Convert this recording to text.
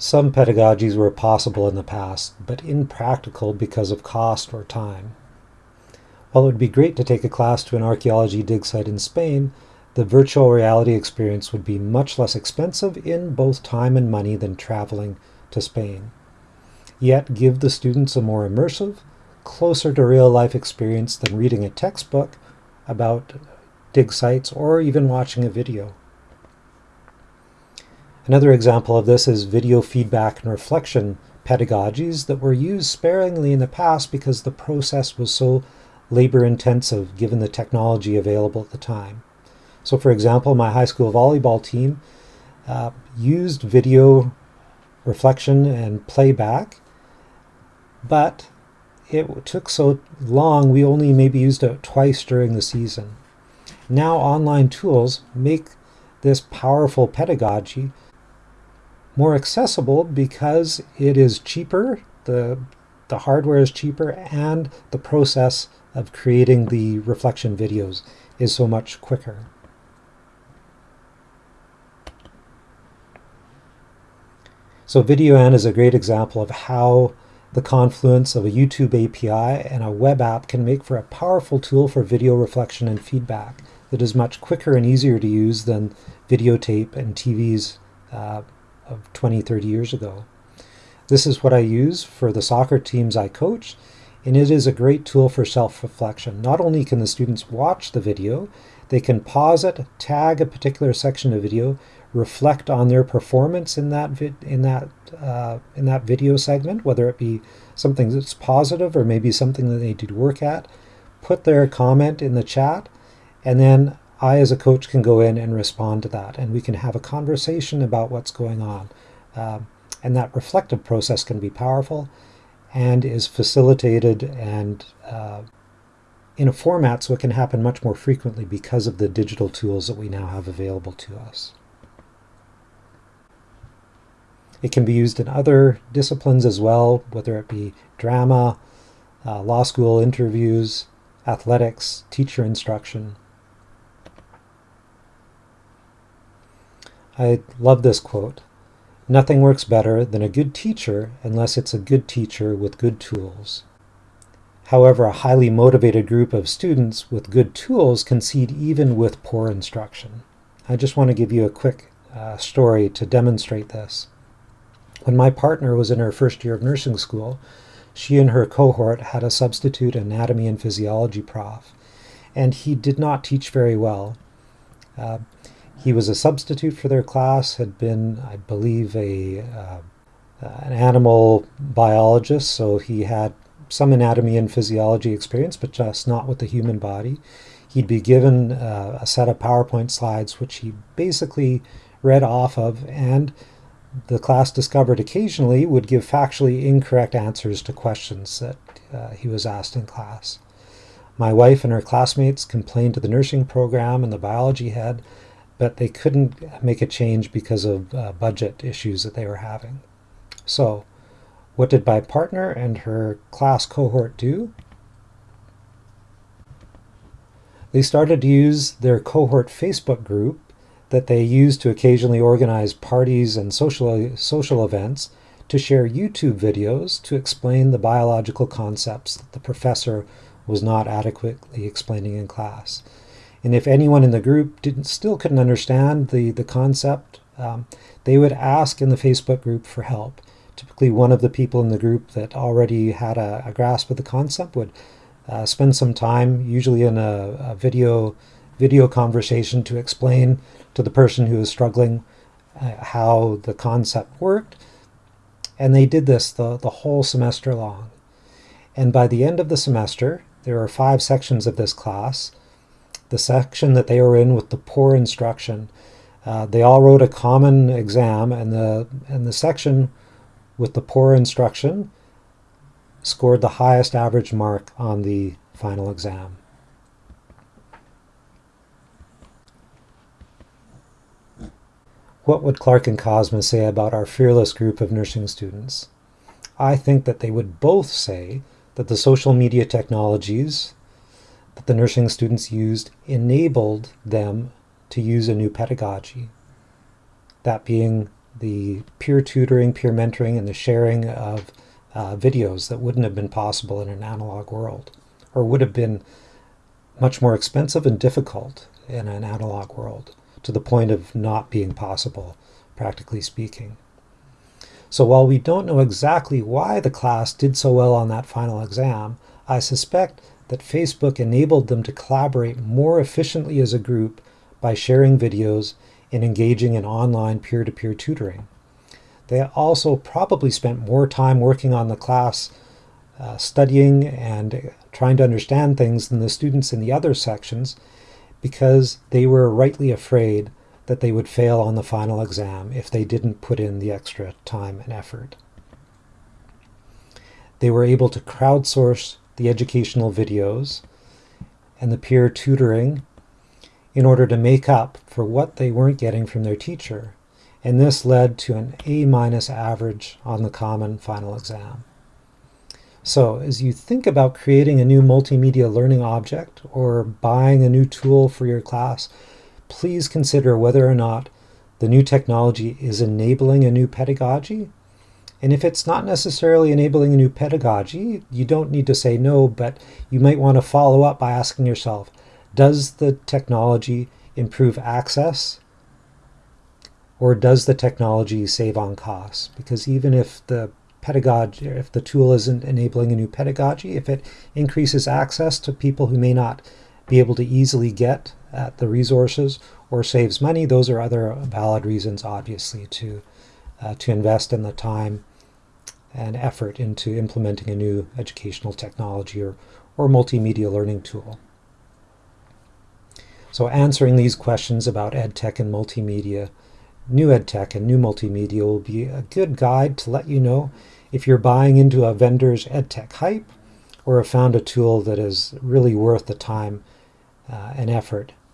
Some pedagogies were possible in the past, but impractical because of cost or time. While it would be great to take a class to an archaeology dig site in Spain, the virtual reality experience would be much less expensive in both time and money than traveling to Spain. Yet give the students a more immersive, closer to real life experience than reading a textbook about dig sites or even watching a video. Another example of this is video feedback and reflection pedagogies that were used sparingly in the past because the process was so labor intensive given the technology available at the time. So for example, my high school volleyball team uh, used video reflection and playback, but it took so long we only maybe used it twice during the season. Now online tools make this powerful pedagogy more accessible because it is cheaper, the, the hardware is cheaper, and the process of creating the reflection videos is so much quicker. So VideoAnt is a great example of how the confluence of a YouTube API and a web app can make for a powerful tool for video reflection and feedback that is much quicker and easier to use than videotape and TVs uh, of 20, 30 years ago. This is what I use for the soccer teams I coach, and it is a great tool for self-reflection. Not only can the students watch the video, they can pause it, tag a particular section of video, reflect on their performance in that in that uh, in that video segment, whether it be something that's positive or maybe something that they to work at, put their comment in the chat, and then I, as a coach, can go in and respond to that, and we can have a conversation about what's going on. Um, and that reflective process can be powerful and is facilitated and uh, in a format so it can happen much more frequently because of the digital tools that we now have available to us. It can be used in other disciplines as well, whether it be drama, uh, law school interviews, athletics, teacher instruction, I love this quote. Nothing works better than a good teacher unless it's a good teacher with good tools. However, a highly motivated group of students with good tools concede even with poor instruction. I just want to give you a quick uh, story to demonstrate this. When my partner was in her first year of nursing school, she and her cohort had a substitute anatomy and physiology prof, and he did not teach very well. Uh, he was a substitute for their class, had been, I believe, a uh, an animal biologist, so he had some anatomy and physiology experience, but just not with the human body. He'd be given uh, a set of PowerPoint slides, which he basically read off of, and the class discovered occasionally would give factually incorrect answers to questions that uh, he was asked in class. My wife and her classmates complained to the nursing program and the biology head but they couldn't make a change because of uh, budget issues that they were having. So what did my partner and her class cohort do? They started to use their cohort Facebook group that they used to occasionally organize parties and social, social events to share YouTube videos to explain the biological concepts that the professor was not adequately explaining in class. And if anyone in the group didn't still couldn't understand the, the concept, um, they would ask in the Facebook group for help. Typically one of the people in the group that already had a, a grasp of the concept would uh, spend some time, usually in a, a, video video conversation to explain to the person who was struggling uh, how the concept worked. And they did this the, the whole semester long. And by the end of the semester, there are five sections of this class, the section that they were in with the poor instruction. Uh, they all wrote a common exam, and the and the section with the poor instruction scored the highest average mark on the final exam. What would Clark and Kozma say about our fearless group of nursing students? I think that they would both say that the social media technologies that the nursing students used enabled them to use a new pedagogy. That being the peer tutoring, peer mentoring, and the sharing of uh, videos that wouldn't have been possible in an analog world, or would have been much more expensive and difficult in an analog world, to the point of not being possible, practically speaking. So while we don't know exactly why the class did so well on that final exam, I suspect that Facebook enabled them to collaborate more efficiently as a group by sharing videos and engaging in online peer-to-peer -peer tutoring. They also probably spent more time working on the class, uh, studying and trying to understand things than the students in the other sections because they were rightly afraid that they would fail on the final exam if they didn't put in the extra time and effort. They were able to crowdsource the educational videos and the peer tutoring in order to make up for what they weren't getting from their teacher. And this led to an A minus average on the common final exam. So as you think about creating a new multimedia learning object or buying a new tool for your class, please consider whether or not the new technology is enabling a new pedagogy. And if it's not necessarily enabling a new pedagogy, you don't need to say no, but you might want to follow up by asking yourself, does the technology improve access or does the technology save on costs? Because even if the pedagogy, if the tool isn't enabling a new pedagogy, if it increases access to people who may not be able to easily get at the resources or saves money, those are other valid reasons, obviously, to, uh, to invest in the time and effort into implementing a new educational technology or, or multimedia learning tool. So answering these questions about EdTech and multimedia, new EdTech and new multimedia will be a good guide to let you know if you're buying into a vendor's EdTech hype or have found a tool that is really worth the time uh, and effort